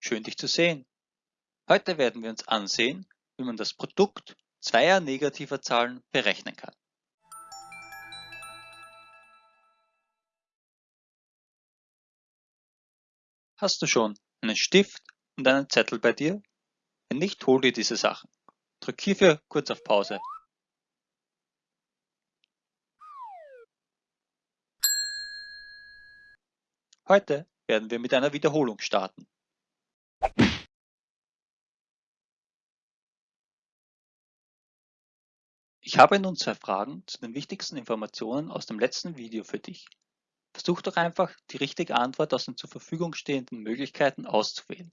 schön dich zu sehen. Heute werden wir uns ansehen, wie man das Produkt zweier negativer Zahlen berechnen kann. Hast du schon einen Stift und einen Zettel bei dir? Wenn nicht, hol dir diese Sachen. Drück hierfür kurz auf Pause. Heute werden wir mit einer Wiederholung starten. Ich habe nun zwei Fragen zu den wichtigsten Informationen aus dem letzten Video für dich. Versuch doch einfach, die richtige Antwort aus den zur Verfügung stehenden Möglichkeiten auszuwählen.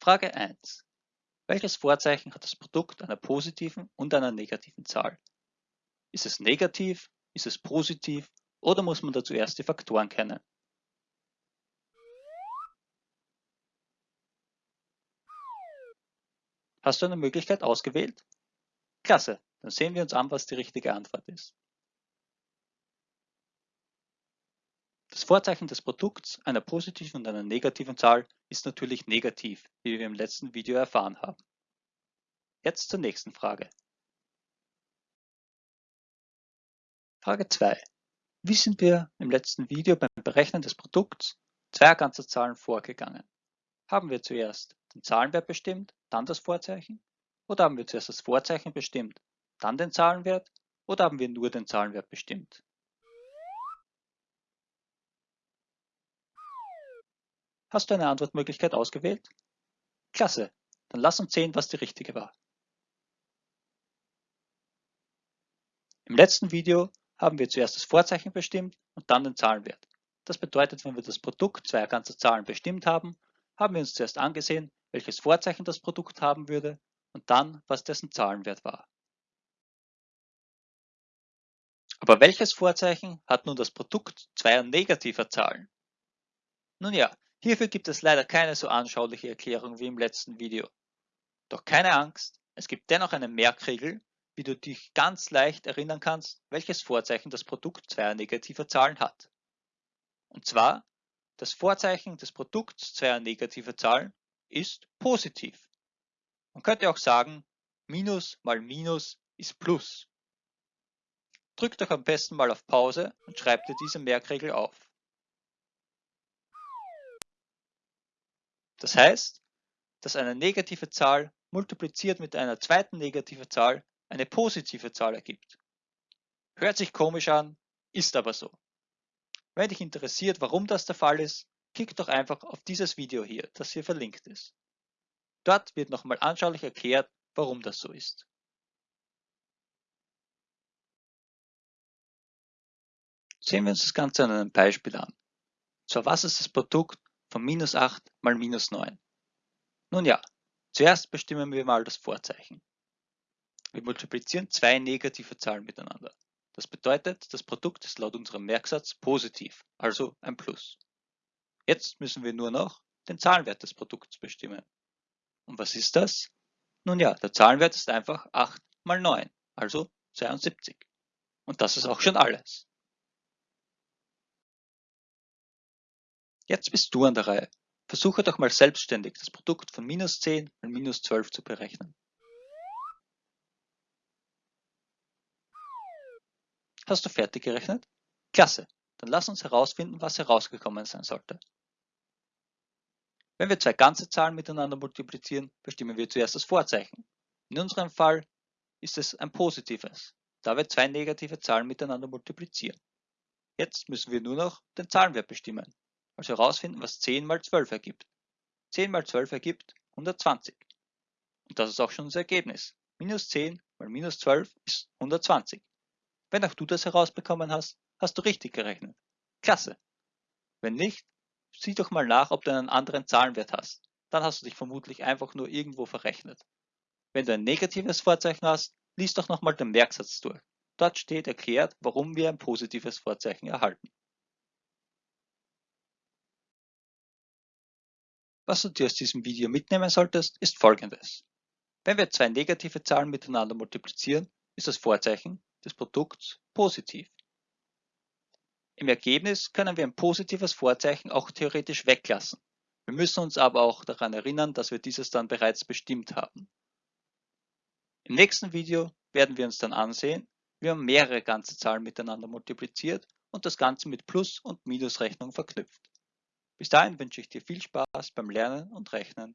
Frage 1. Welches Vorzeichen hat das Produkt einer positiven und einer negativen Zahl? Ist es negativ, ist es positiv oder muss man dazu erst die Faktoren kennen? Hast du eine Möglichkeit ausgewählt? Klasse, dann sehen wir uns an, was die richtige Antwort ist. Das Vorzeichen des Produkts einer positiven und einer negativen Zahl ist natürlich negativ, wie wir im letzten Video erfahren haben. Jetzt zur nächsten Frage. Frage 2. Wie sind wir im letzten Video beim Berechnen des Produkts zweier ganzer Zahlen vorgegangen? Haben wir zuerst den Zahlenwert bestimmt, dann das Vorzeichen? Oder haben wir zuerst das Vorzeichen bestimmt, dann den Zahlenwert? Oder haben wir nur den Zahlenwert bestimmt? Hast du eine Antwortmöglichkeit ausgewählt? Klasse, dann lass uns sehen, was die richtige war. Im letzten Video haben wir zuerst das Vorzeichen bestimmt und dann den Zahlenwert. Das bedeutet, wenn wir das Produkt zweier ganzer Zahlen bestimmt haben, haben wir uns zuerst angesehen, welches Vorzeichen das Produkt haben würde und dann, was dessen Zahlenwert war. Aber welches Vorzeichen hat nun das Produkt zweier negativer Zahlen? Nun ja, hierfür gibt es leider keine so anschauliche Erklärung wie im letzten Video. Doch keine Angst, es gibt dennoch eine Merkregel, wie du dich ganz leicht erinnern kannst, welches Vorzeichen das Produkt zweier negativer Zahlen hat. Und zwar, das Vorzeichen des Produkts zweier negativer Zahlen ist positiv. Man könnte auch sagen, Minus mal Minus ist Plus. Drück doch am besten mal auf Pause und schreib dir diese Merkregel auf. Das heißt, dass eine negative Zahl multipliziert mit einer zweiten negativen Zahl eine positive Zahl ergibt. Hört sich komisch an, ist aber so. Wenn dich interessiert, warum das der Fall ist, klick doch einfach auf dieses Video hier, das hier verlinkt ist. Dort wird nochmal anschaulich erklärt, warum das so ist. Sehen wir uns das Ganze an einem Beispiel an. Zwar was ist das Produkt von minus 8 mal minus 9? Nun ja, zuerst bestimmen wir mal das Vorzeichen. Wir multiplizieren zwei negative Zahlen miteinander. Das bedeutet, das Produkt ist laut unserem Merksatz positiv, also ein Plus. Jetzt müssen wir nur noch den Zahlenwert des Produkts bestimmen. Und was ist das? Nun ja, der Zahlenwert ist einfach 8 mal 9, also 72. Und das ist auch schon alles. Jetzt bist du an der Reihe. Versuche doch mal selbstständig das Produkt von minus 10 mal minus 12 zu berechnen. Hast du fertig gerechnet? Klasse, dann lass uns herausfinden, was herausgekommen sein sollte. Wenn wir zwei ganze Zahlen miteinander multiplizieren, bestimmen wir zuerst das Vorzeichen. In unserem Fall ist es ein positives, da wir zwei negative Zahlen miteinander multiplizieren. Jetzt müssen wir nur noch den Zahlenwert bestimmen, also herausfinden, was 10 mal 12 ergibt. 10 mal 12 ergibt 120. Und das ist auch schon unser Ergebnis. Minus 10 mal minus 12 ist 120. Wenn auch du das herausbekommen hast, hast du richtig gerechnet. Klasse. Wenn nicht, Sieh doch mal nach, ob du einen anderen Zahlenwert hast. Dann hast du dich vermutlich einfach nur irgendwo verrechnet. Wenn du ein negatives Vorzeichen hast, lies doch nochmal den Merksatz durch. Dort steht erklärt, warum wir ein positives Vorzeichen erhalten. Was du dir aus diesem Video mitnehmen solltest, ist folgendes. Wenn wir zwei negative Zahlen miteinander multiplizieren, ist das Vorzeichen des Produkts positiv. Im Ergebnis können wir ein positives Vorzeichen auch theoretisch weglassen. Wir müssen uns aber auch daran erinnern, dass wir dieses dann bereits bestimmt haben. Im nächsten Video werden wir uns dann ansehen, wie man mehrere ganze Zahlen miteinander multipliziert und das Ganze mit Plus- und Minusrechnung verknüpft. Bis dahin wünsche ich dir viel Spaß beim Lernen und Rechnen.